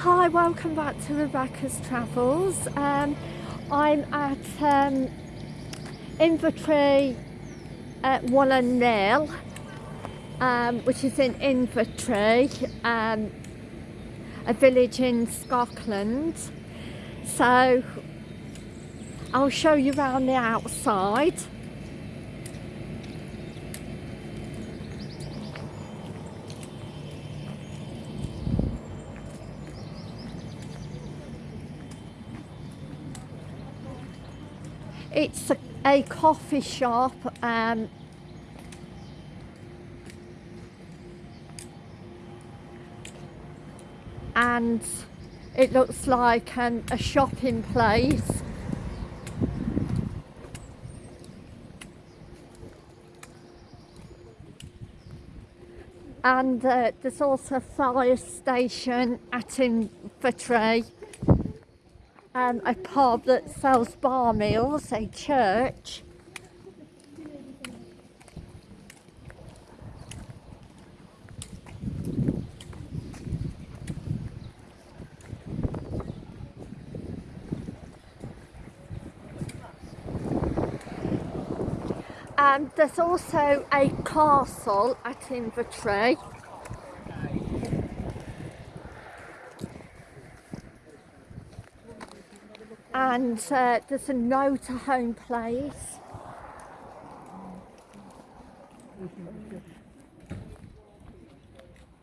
Hi, welcome back to Rebecca's Travels. Um, I'm at um, Inveraray at Wallen um, which is in Inveraray, um, a village in Scotland. So I'll show you around the outside. It's a, a coffee shop um, and it looks like um, a shopping place. And uh, there's also a fire station at Inveraray um, a pub that sells bar meals, a church. And there's also a castle at Inveraray. And uh, there's a no to home place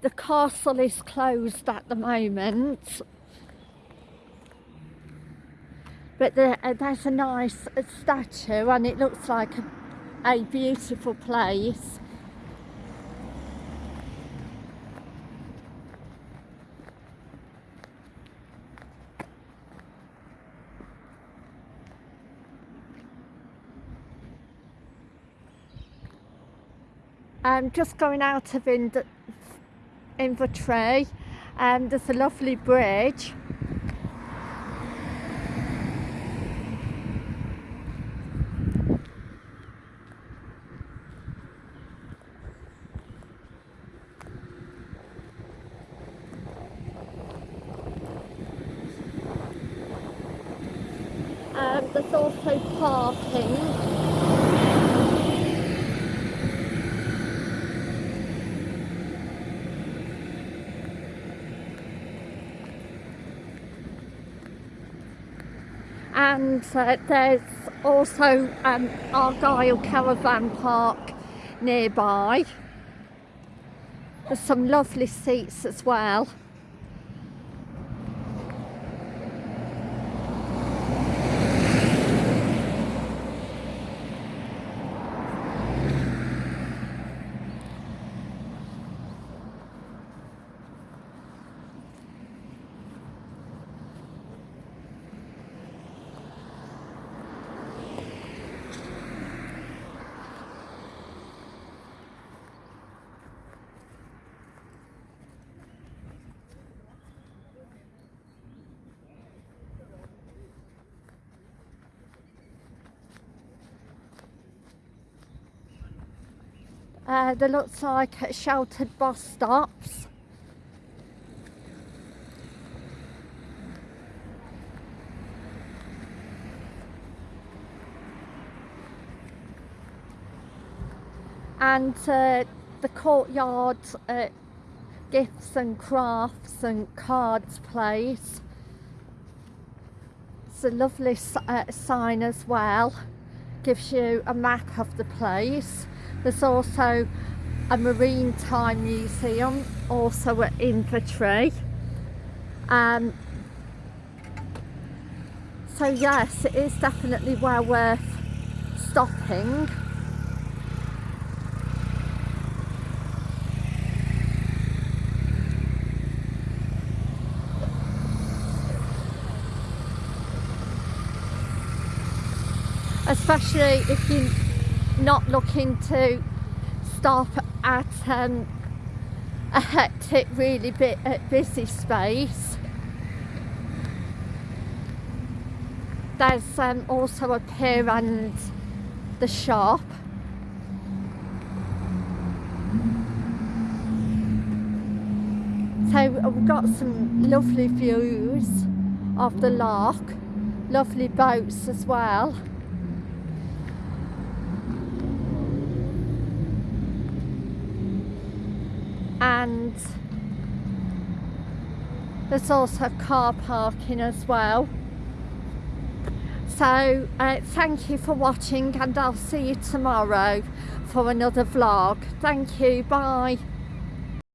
the castle is closed at the moment. But there, uh, there's a nice uh, statue and it looks like a, a beautiful place um, just going out of Ind and um, there's a lovely bridge. Um, there's also parking and uh, there's also um, Argyll Caravan Park nearby. There's some lovely seats as well. Uh, they look like sheltered bus stops. And uh, the courtyard uh, gifts and crafts and cards place. It's a lovely uh, sign as well. Gives you a map of the place. There's also a marine time museum also at Inveraray. Um, so yes, it is definitely well worth stopping. Especially if you not looking to stop at um, a hectic, really bit, uh, busy space. There's um, also a pier and the shop. So we've got some lovely views of the loch, lovely boats as well. And there's also car parking as well. So uh, thank you for watching and I'll see you tomorrow for another vlog. Thank you, bye.